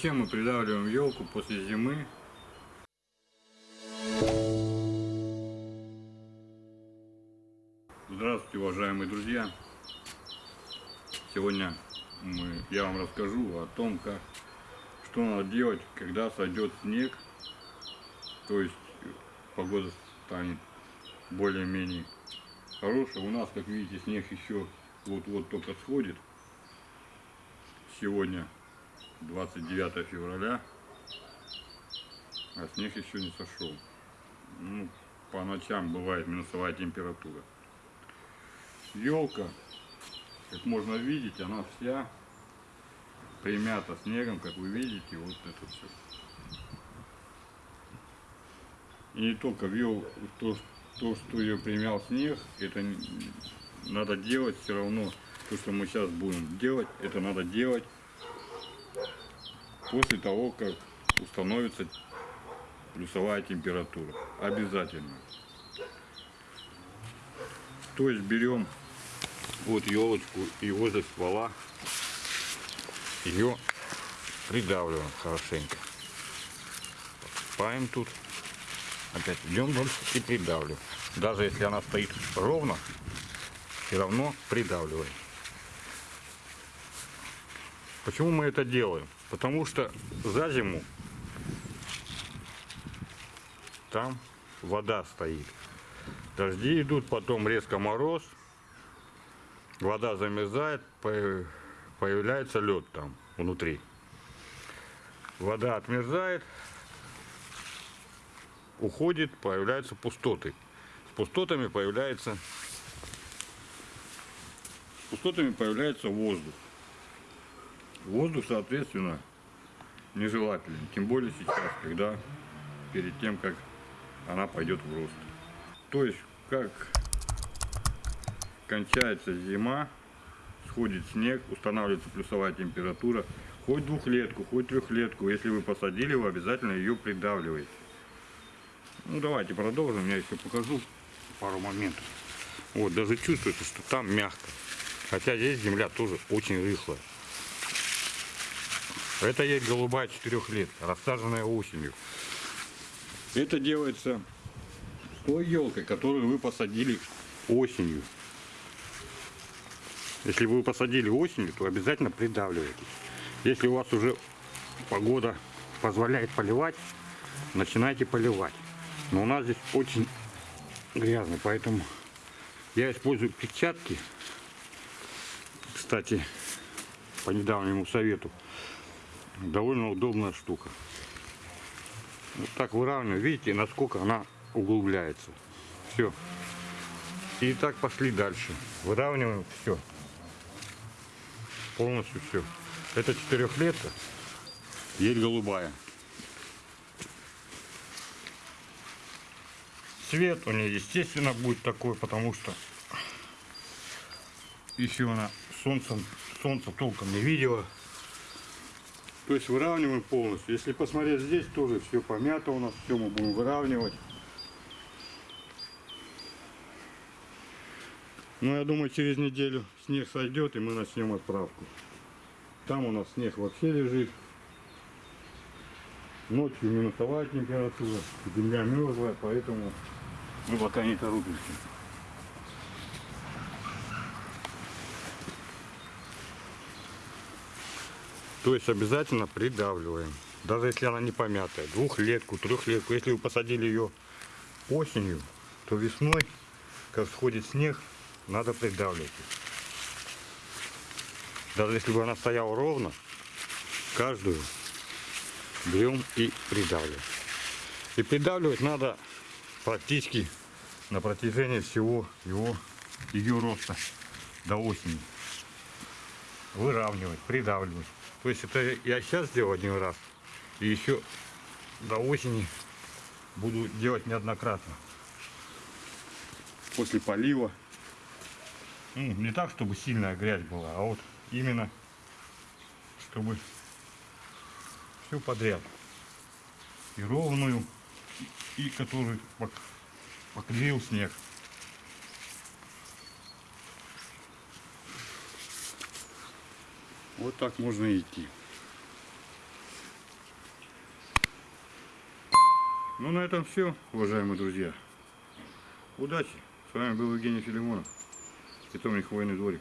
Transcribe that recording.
зачем мы придавливаем елку после зимы? Здравствуйте, уважаемые друзья! Сегодня мы, я вам расскажу о том, как, что надо делать, когда сойдет снег, то есть погода станет более-менее хорошая. У нас, как видите, снег еще вот-вот только сходит. Сегодня 29 февраля, а снег еще не сошел. Ну, по ночам бывает минусовая температура. Елка, как можно видеть, она вся примята снегом, как вы видите, вот это все. И не только вел то, то, что ее примял снег, это надо делать все равно. То, что мы сейчас будем делать, это надо делать после того, как установится плюсовая температура. Обязательно. То есть берем вот елочку и возле ствола ее придавливаем хорошенько. Спаем тут. Опять идем дальше и придавливаем. Даже если она стоит ровно, все равно придавливаем. Почему мы это делаем? Потому что за зиму там вода стоит. Дожди идут, потом резко мороз, вода замерзает, появляется лед там внутри. Вода отмерзает, уходит, появляются пустоты. С пустотами появляется, пустотами появляется воздух. Воздух, соответственно, нежелателен. Тем более сейчас, когда перед тем, как она пойдет в рост. То есть, как кончается зима, сходит снег, устанавливается плюсовая температура, хоть двухлетку, хоть трехлетку, если вы посадили, вы обязательно ее придавливаете. Ну давайте продолжим, я еще покажу пару моментов. Вот, даже чувствуется, что там мягко. Хотя здесь земля тоже очень рыхлая. Это есть голубая 4 лет, рассаженная осенью. Это делается той елкой, которую вы посадили осенью. Если вы посадили осенью, то обязательно придавливайте. Если у вас уже погода позволяет поливать, начинайте поливать. Но у нас здесь очень грязно, поэтому я использую перчатки. Кстати, по недавнему совету довольно удобная штука. Вот так выравниваю. Видите, насколько она углубляется. Все. И так пошли дальше. Выравниваем все. Полностью все. Это четырехлетка. Ель голубая. Цвет у нее, естественно, будет такой, потому что еще она солнцем, солнца толком не видела. То есть выравниваем полностью. Если посмотреть здесь, тоже все помято у нас, все мы будем выравнивать. Ну, я думаю, через неделю снег сойдет, и мы начнем отправку. Там у нас снег вообще лежит. Ночью минусовая температура, земля мерзлая, поэтому мы пока не торопимся. То есть обязательно придавливаем. Даже если она не помятая. Двухлетку, трехлетку. Если вы посадили ее осенью, то весной, как сходит снег, надо придавливать. Даже если бы она стояла ровно, каждую берем и придавливаем. И придавливать надо практически на протяжении всего его ее роста до осени. Выравнивать, придавливать. То есть это я сейчас сделал один раз. И еще до осени буду делать неоднократно. После полива. Ну, не так, чтобы сильная грязь была, а вот именно, чтобы все подряд. И ровную, и который поклеил снег. Вот так можно идти. Ну, на этом все, уважаемые друзья. Удачи! С вами был Евгений Филимонов, питомник военный дворик».